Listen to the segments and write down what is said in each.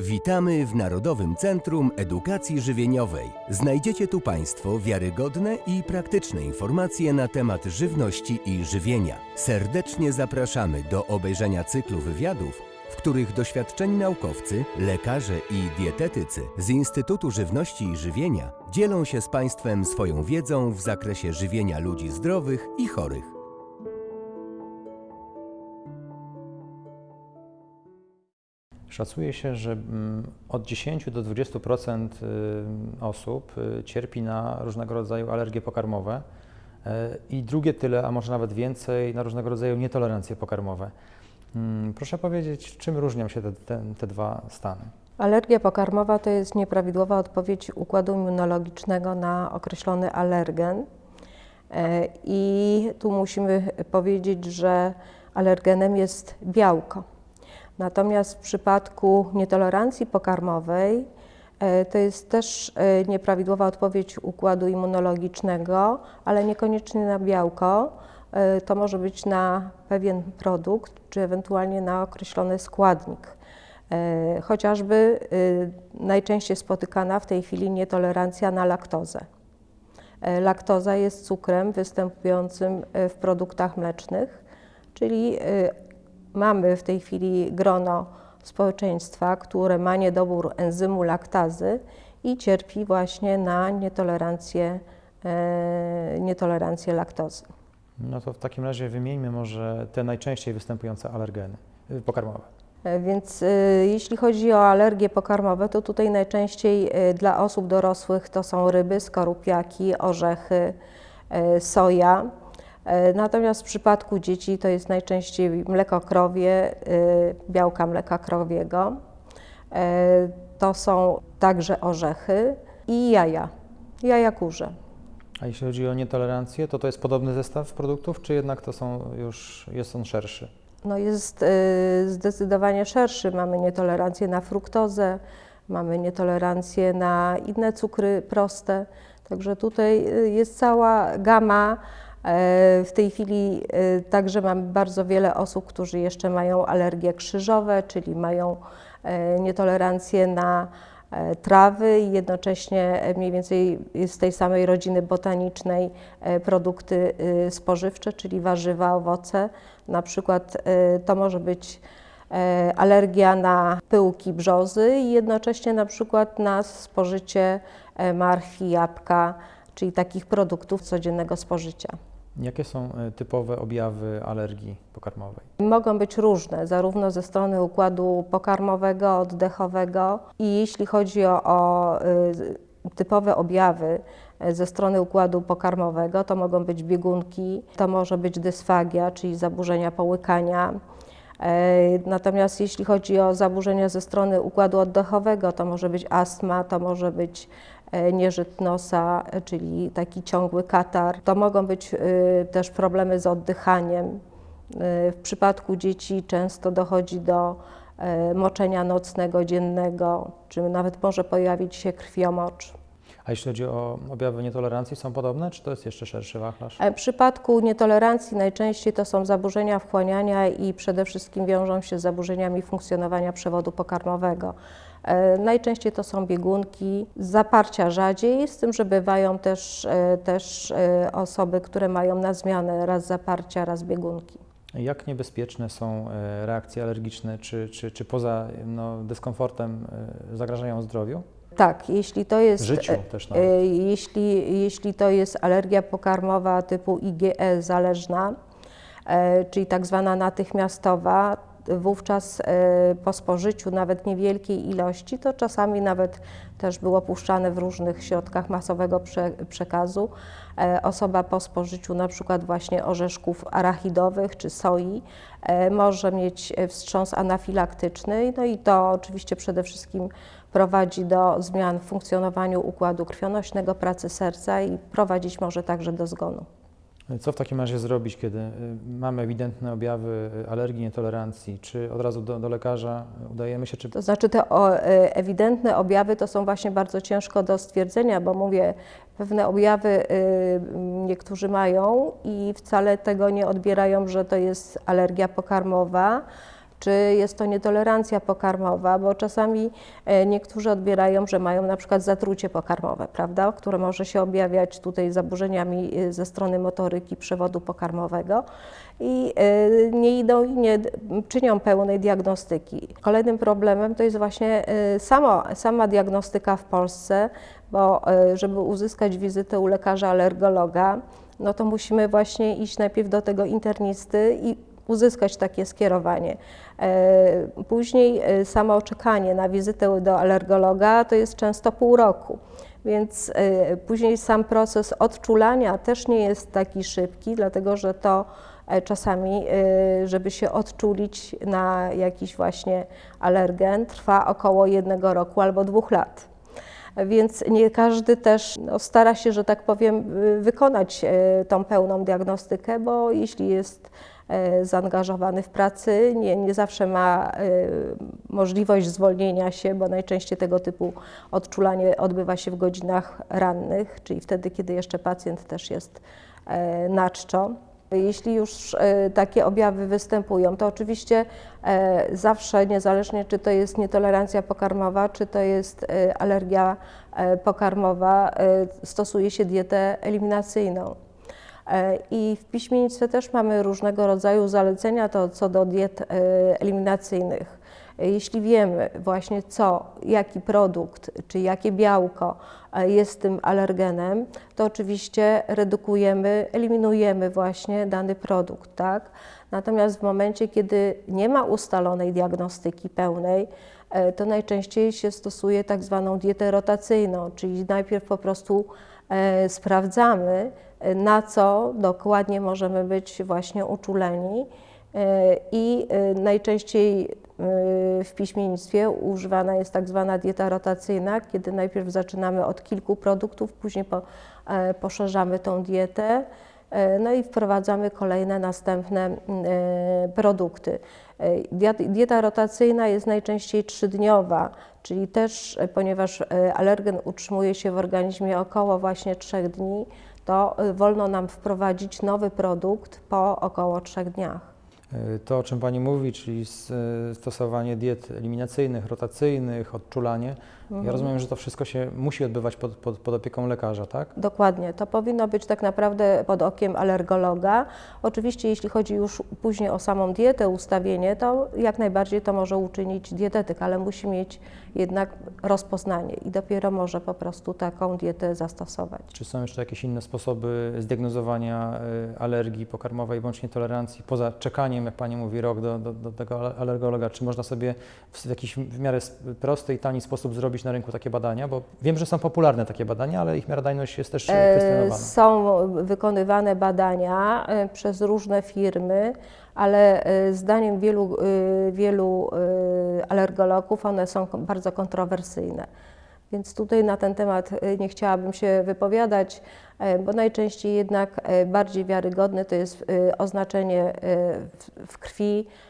Witamy w Narodowym Centrum Edukacji Żywieniowej. Znajdziecie tu Państwo wiarygodne i praktyczne informacje na temat żywności i żywienia. Serdecznie zapraszamy do obejrzenia cyklu wywiadów, w których doświadczeni naukowcy, lekarze i dietetycy z Instytutu Żywności i Żywienia dzielą się z Państwem swoją wiedzą w zakresie żywienia ludzi zdrowych i chorych. Szacuje się, że mm, od 10 do 20% y, osób y, cierpi na różnego rodzaju alergie pokarmowe y, i drugie tyle, a może nawet więcej, na różnego rodzaju nietolerancje pokarmowe. Mm, Proszę powiedzieć, czym różnią się te, te, te dwa stany? Alergia pokarmowa to jest nieprawidłowa odpowiedź układu immunologicznego na określony alergen. E, I tu musimy powiedzieć, że alergenem jest białko. Natomiast w przypadku nietolerancji pokarmowej e, to jest też e, nieprawidłowa odpowiedź układu immunologicznego, ale niekoniecznie na białko. E, To może być na pewien produkt, czy ewentualnie na określony składnik. Chociażby najczęściej spotykana w tej chwili nietolerancja na laktozę. Laktoza jest cukrem występującym w produktach mlecznych, czyli mamy w tej chwili grono społeczeństwa, które ma niedobór enzymu laktazy i cierpi właśnie na nietolerancję, e, nietolerancję laktozy. No to w takim razie wymieńmy może te najczęściej występujące alergeny y, pokarmowe. E, Więc e, jeśli chodzi o alergie pokarmowe, to tutaj najczęściej e, dla osób dorosłych to są ryby, skorupiaki, orzechy, e, soja. E, Natomiast w przypadku dzieci to jest najczęściej mleko krowie, e, białka mleka krowiego. E, To są także orzechy i jaja, jaja kurze. A jeśli chodzi o nietolerancję, to to jest podobny zestaw produktów, czy jednak to są już, jest on szerszy? No jest zdecydowanie szerszy. Mamy nietolerancję na fruktozę, mamy nietolerancję na inne cukry proste. Także tutaj jest cała gama. E, W tej chwili y, także mamy bardzo wiele osób, którzy jeszcze mają alergie krzyżowe, czyli mają e, nietolerancję na e, trawy i jednocześnie e, mniej więcej z tej samej rodziny botanicznej e, produkty spożywcze, czyli warzywa, owoce. Na przykład e, to może być e, alergia na pyłki brzozy i jednocześnie na przykład na spożycie e, marchwi, jabłka, czyli takich produktów codziennego spożycia. Jakie są y, typowe objawy alergii pokarmowej? Mogą być różne, zarówno ze strony układu pokarmowego, oddechowego i jeśli chodzi o, o y, typowe objawy y, ze strony układu pokarmowego, to mogą być biegunki, to może być dysfagia, czyli zaburzenia połykania. E, Natomiast jeśli chodzi o zaburzenia ze strony układu oddechowego, to może być astma, to może być e, nieżyt nosa, e, czyli taki ciągły katar. To mogą być e, też problemy z oddychaniem. W przypadku dzieci często dochodzi do moczenia nocnego, dziennego, czy nawet może pojawić się krwiomocz. A jeśli chodzi o objawy nietolerancji, są podobne, czy to jest jeszcze szerszy wachlarz? W przypadku nietolerancji najczęściej to są zaburzenia wchłaniania i przede wszystkim wiążą się z zaburzeniami funkcjonowania przewodu pokarmowego. E, Najczęściej to są biegunki, zaparcia rzadziej, z tym, że bywają też, e, też e, osoby, które mają na zmianę raz zaparcia, raz biegunki. Jak niebezpieczne są reakcje alergiczne, czy, czy, czy poza no, dyskomfortem zagrażają zdrowiu? Tak, jeśli to jest. Życiu też nawet. Jeśli, jeśli to jest alergia pokarmowa typu IgE zależna, czyli tak zwana natychmiastowa, wówczas e, po spożyciu nawet niewielkiej ilości, to czasami nawet też było puszczane w różnych środkach masowego prze, przekazu. E, Osoba po spożyciu na przykład właśnie orzeszków arachidowych czy soi e, może mieć wstrząs anafilaktyczny, no i to oczywiście przede wszystkim prowadzi do zmian w funkcjonowaniu układu krwionośnego, pracy serca i prowadzić może także do zgonu. Co w takim razie zrobić, kiedy y, mamy ewidentne objawy y, alergii, nietolerancji? Czy od razu do, do lekarza udajemy się, czy To znaczy te o, e, ewidentne objawy to są właśnie bardzo ciężko do stwierdzenia, bo mówię, pewne objawy y, niektórzy mają i wcale tego nie odbierają, że to jest alergia pokarmowa. Czy jest to nietolerancja pokarmowa, bo czasami e, niektórzy odbierają, że mają na przykład zatrucie pokarmowe, prawda, które może się objawiać tutaj zaburzeniami e, ze strony motoryki przewodu pokarmowego i e, nie idą i nie czynią pełnej diagnostyki. Kolejnym problemem to jest właśnie sama diagnostyka w Polsce, bo żeby uzyskać wizytę u lekarza alergologa, no to musimy właśnie iść najpierw do tego internisty i uzyskać takie skierowanie. E, Później e, samo czekanie na wizytę do alergologa to jest często pół roku. Więc e, później sam proces odczulania też nie jest taki szybki, dlatego że to czasami, żeby się odczulić na jakiś właśnie alergen, trwa około jednego roku albo dwóch lat. Więc nie każdy też no, stara się, że tak powiem, wykonać tą pełną diagnostykę, bo jeśli jest zaangażowany w pracy, nie, nie zawsze ma e, możliwość zwolnienia się, bo najczęściej tego typu odczulanie odbywa się w godzinach rannych, czyli wtedy, kiedy jeszcze pacjent też jest e, na czczo. Jeśli już e, takie objawy występują, to oczywiście e, zawsze, niezależnie czy to jest nietolerancja pokarmowa, czy to jest e, alergia e, pokarmowa, e, stosuje się dietę eliminacyjną. E, I w piśmiennictwie też mamy różnego rodzaju zalecenia to co do diet e, eliminacyjnych. E, Jeśli wiemy właśnie co, jaki produkt czy jakie białko jest tym alergenem, to oczywiście redukujemy, eliminujemy właśnie dany produkt, tak? Natomiast w momencie, kiedy nie ma ustalonej diagnostyki pełnej, to najczęściej się stosuje tak zwaną dietę rotacyjną, czyli najpierw po prostu sprawdzamy, na co dokładnie możemy być właśnie uczuleni e, i e, najczęściej e, w piśmiennictwie używana jest tak zwana dieta rotacyjna, kiedy najpierw zaczynamy od kilku produktów, później po, poszerzamy tą dietę, no i wprowadzamy kolejne następne produkty. Diet- Dieta rotacyjna jest najczęściej trzydniowa, czyli też, ponieważ alergen utrzymuje się w organizmie około właśnie trzech dni, to e, wolno nam wprowadzić nowy produkt po około trzech dniach. Y, To, o czym Pani mówi, czyli y, stosowanie diet eliminacyjnych, rotacyjnych, odczulanie, ja rozumiem, że to wszystko się musi odbywać pod, pod, pod opieką lekarza, tak? Dokładnie, to powinno być tak naprawdę pod okiem alergologa. Oczywiście, jeśli chodzi już później o samą dietę, ustawienie, to jak najbardziej to może uczynić dietetyk, ale musi mieć jednak rozpoznanie i dopiero może po prostu taką dietę zastosować. Czy są jeszcze jakieś inne sposoby zdiagnozowania y, alergii pokarmowej bądź nietolerancji, poza czekaniem, jak Pani mówi, rok do, do, do tego ale- alergologa? Czy można sobie w jakiś w miarę prosty i tani sposób zrobić na rynku takie badania? Bo wiem, że są popularne takie badania, ale ich miarodajność jest też y, E, kwestionowana. Są wykonywane badania e, przez różne firmy, ale e, zdaniem wielu, e, wielu e, alergologów one są bardzo kontrowersyjne. Więc tutaj na ten temat e, nie chciałabym się wypowiadać, e, bo najczęściej jednak e, bardziej wiarygodne to jest e, oznaczenie e, w- krwi e,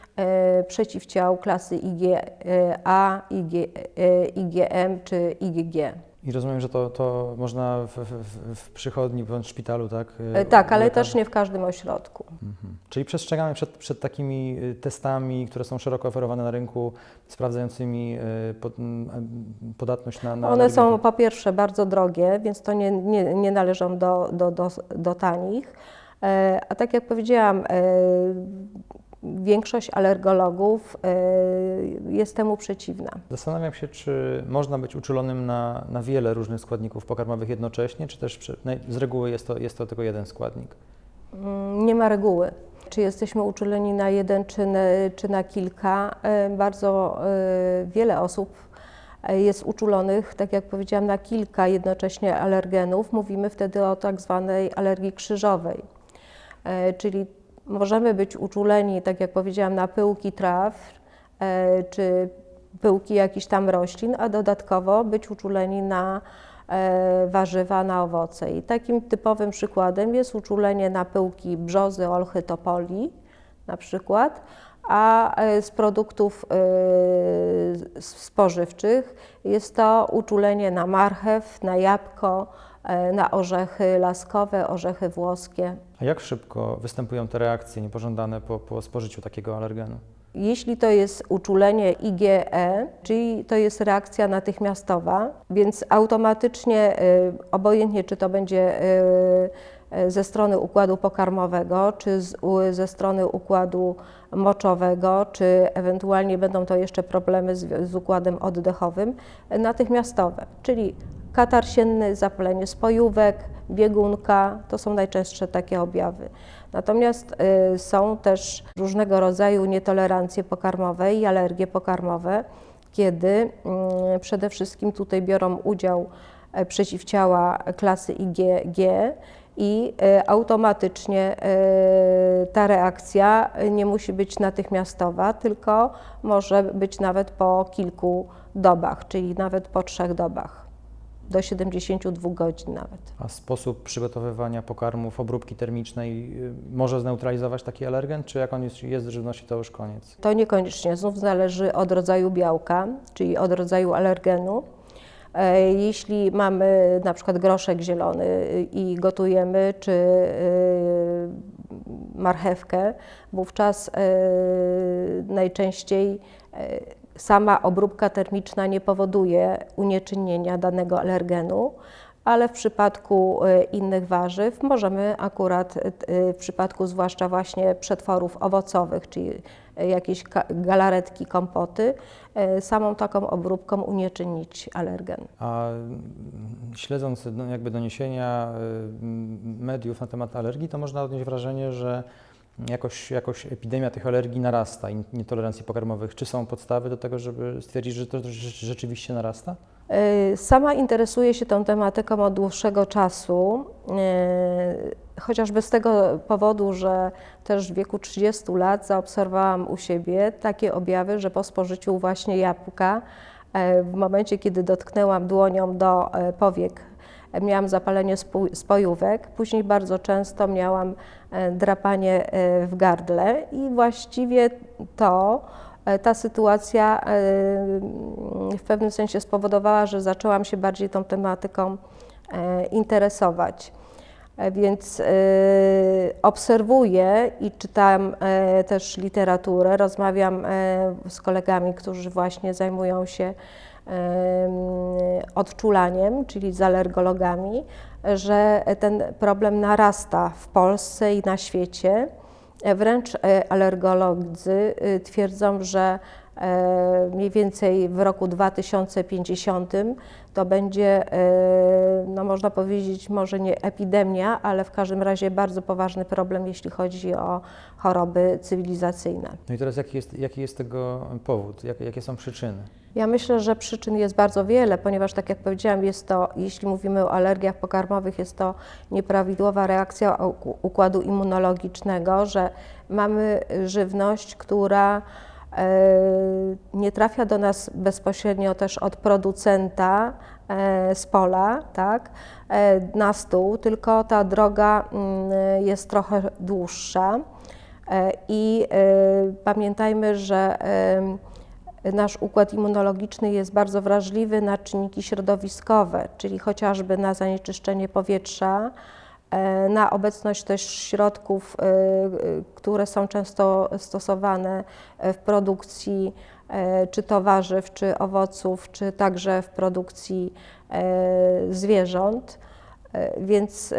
przeciwciał klasy IgA, IG, e, IgM czy IgG. I rozumiem, że to, to można w, w, w przychodni bądź szpitalu, tak? E, Tak, ale też nie w każdym ośrodku. Mhm. Czyli przestrzegamy przed, przed takimi y, testami, które są szeroko oferowane na rynku, sprawdzającymi y, pod, podatność na, na One są po pierwsze bardzo drogie, więc to nie, nie, nie należą do, do, do, do tanich. E, A tak jak powiedziałam, e, większość alergologów e, jest temu przeciwna. Zastanawiam się, czy można być uczulonym na, na wiele różnych składników pokarmowych jednocześnie, czy też z reguły jest to, jest to tylko jeden składnik. Mm, Nie ma reguły. Czy jesteśmy uczuleni na jeden, czy na, czy na kilka. E, Bardzo e, wiele osób jest uczulonych, tak jak powiedziałam, na kilka jednocześnie alergenów. Mówimy wtedy o tak zwanej alergii krzyżowej. Czyli możemy być uczuleni, tak jak powiedziałam, na pyłki traw, e, czy pyłki jakichś tam roślin, a dodatkowo być uczuleni na e, warzywa, na owoce. I takim typowym przykładem jest uczulenie na pyłki brzozy, olchy, topoli na przykład, a e, z produktów spożywczych jest to uczulenie na marchew, na jabłko, na orzechy laskowe, orzechy włoskie. A jak szybko występują te reakcje niepożądane po, po spożyciu takiego alergenu? Jeśli to jest uczulenie IgE, czyli to jest reakcja natychmiastowa, więc automatycznie, y, obojętnie czy to będzie y, ze strony układu pokarmowego, czy z, ze strony układu moczowego, czy ewentualnie będą to jeszcze problemy z, z układem oddechowym, natychmiastowe, czyli katar sienny, zapalenie spojówek, biegunka, to są najczęstsze takie objawy. Natomiast y, są też różnego rodzaju nietolerancje pokarmowe i alergie pokarmowe, kiedy mm, przede wszystkim tutaj biorą udział e, przeciwciała klasy IgG i e, automatycznie e, ta reakcja nie musi być natychmiastowa, tylko może być nawet po kilku dobach, czyli nawet po trzech dobach, do 72 godzin nawet. A sposób przygotowywania pokarmów, obróbki termicznej y, może zneutralizować taki alergen, czy jak on jest, jest w żywności, to już koniec? To niekoniecznie, znów zależy od rodzaju białka, czyli od rodzaju alergenu. E, Jeśli mamy na przykład groszek zielony i gotujemy, czy y, marchewkę, wówczas najczęściej sama obróbka termiczna nie powoduje unieczynnienia danego alergenu, ale w przypadku e, innych warzyw możemy akurat e, w przypadku zwłaszcza właśnie przetworów owocowych, czyli jakieś galaretki, kompoty, samą taką obróbką unieczynnić alergen. A mm, śledząc no, jakby doniesienia y, mediów na temat alergii, to można odnieść wrażenie, że jakoś, jakoś epidemia tych alergii narasta i nietolerancji pokarmowych. Czy są podstawy do tego, żeby stwierdzić, że to rze- rzeczywiście narasta? E, Sama interesuję się tą tematyką od dłuższego czasu, e, chociażby z tego powodu, że też w wieku 30 lat zaobserwowałam u siebie takie objawy, że po spożyciu właśnie jabłka, e, w momencie kiedy dotknęłam dłonią do powiek, miałam zapalenie spojówek, później bardzo często miałam e, drapanie e, w gardle i właściwie to E, ta sytuacja e, w pewnym sensie spowodowała, że zaczęłam się bardziej tą tematyką interesować. Więc obserwuję i czytam też literaturę, rozmawiam z kolegami, którzy właśnie zajmują się odczulaniem, czyli z alergologami, że ten problem narasta w Polsce i na świecie. Wręcz e, alergolodzy y, twierdzą, że mniej więcej w roku 2050 to będzie, e, no można powiedzieć, może nie epidemia, ale w każdym razie bardzo poważny problem, jeśli chodzi o choroby cywilizacyjne. No i teraz jaki jest, jaki jest tego powód? Jak, jakie są przyczyny? Ja myślę, że przyczyn jest bardzo wiele, ponieważ tak jak powiedziałam, jest to, jeśli mówimy o alergiach pokarmowych, jest to nieprawidłowa reakcja układu immunologicznego, że mamy żywność, która e, nie trafia do nas bezpośrednio też od producenta e, z pola, tak, e, na stół, tylko ta droga mm, jest trochę dłuższa. E, I e, pamiętajmy, że nasz układ immunologiczny jest bardzo wrażliwy na czynniki środowiskowe, czyli chociażby na zanieczyszczenie powietrza, e, na obecność też środków, e, e, które są często stosowane w produkcji e, czy to warzyw, czy owoców, czy także w produkcji e, zwierząt. E, Więc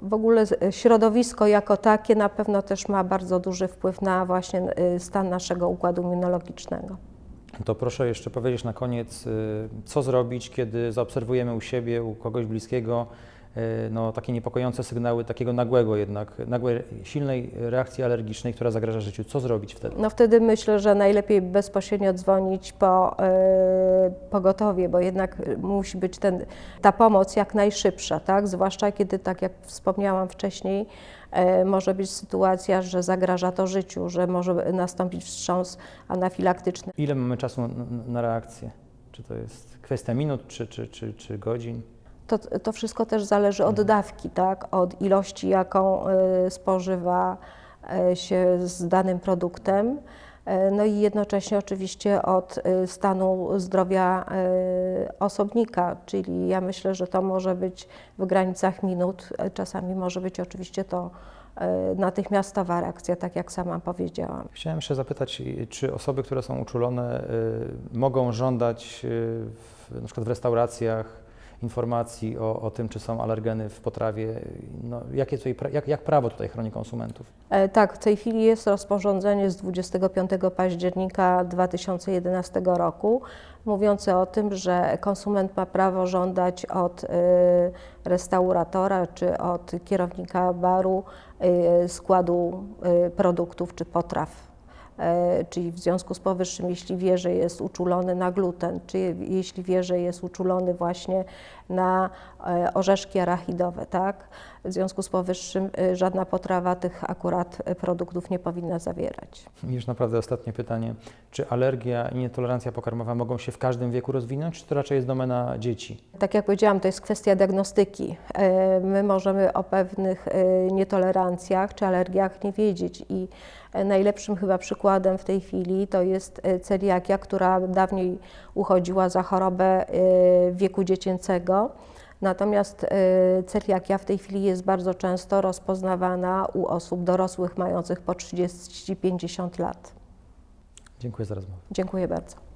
w ogóle środowisko jako takie na pewno też ma bardzo duży wpływ na właśnie stan naszego układu immunologicznego. To proszę jeszcze powiedzieć na koniec, co zrobić, kiedy zaobserwujemy u siebie, u kogoś bliskiego no, takie niepokojące sygnały takiego nagłego jednak, nagłej, silnej reakcji alergicznej, która zagraża życiu. Co zrobić wtedy? No wtedy myślę, że najlepiej bezpośrednio dzwonić po y, pogotowie, bo jednak musi być ten, ta pomoc jak najszybsza, tak? Zwłaszcza kiedy, tak jak wspomniałam wcześniej, y, może być sytuacja, że zagraża to życiu, że może nastąpić wstrząs anafilaktyczny. Ile mamy czasu na, na reakcję? Czy to jest kwestia minut, czy, czy, czy, czy godzin? To, to wszystko też zależy od dawki, tak? od ilości, jaką y, spożywa y, się z danym produktem. E, No i jednocześnie oczywiście od e, stanu zdrowia e, osobnika, czyli ja myślę, że to może być w granicach minut, e, czasami może być oczywiście to e, natychmiastowa reakcja, tak jak sama powiedziałam. Chciałem jeszcze zapytać, czy osoby, które są uczulone, mogą żądać w, na przykład w restauracjach informacji o, o tym, czy są alergeny w potrawie? No, jakie tutaj, jak, jak prawo tutaj chroni konsumentów? E, Tak, w tej chwili jest rozporządzenie z 25 października 2011 roku mówiące o tym, że konsument ma prawo żądać od y, restauratora czy od kierownika baru y, składu y, produktów czy potraw. E, Czyli w związku z powyższym, jeśli wie, że jest uczulony na gluten, czy je- jeśli wie, że jest uczulony właśnie na e, orzeszki arachidowe, tak? W związku z powyższym y, żadna potrawa tych akurat produktów nie powinna zawierać. I Już naprawdę ostatnie pytanie. Czy alergia i nietolerancja pokarmowa mogą się w każdym wieku rozwinąć, czy to raczej jest domena dzieci? Tak jak powiedziałam, to jest kwestia diagnostyki. E, My możemy o pewnych e, nietolerancjach czy alergiach nie wiedzieć i e, najlepszym chyba przykładem w tej chwili to jest celiakia, która dawniej uchodziła za chorobę wieku dziecięcego. Natomiast e, celiakia w tej chwili jest bardzo często rozpoznawana u osób dorosłych mających po 30-50 lat. Dziękuję za rozmowę. Dziękuję bardzo.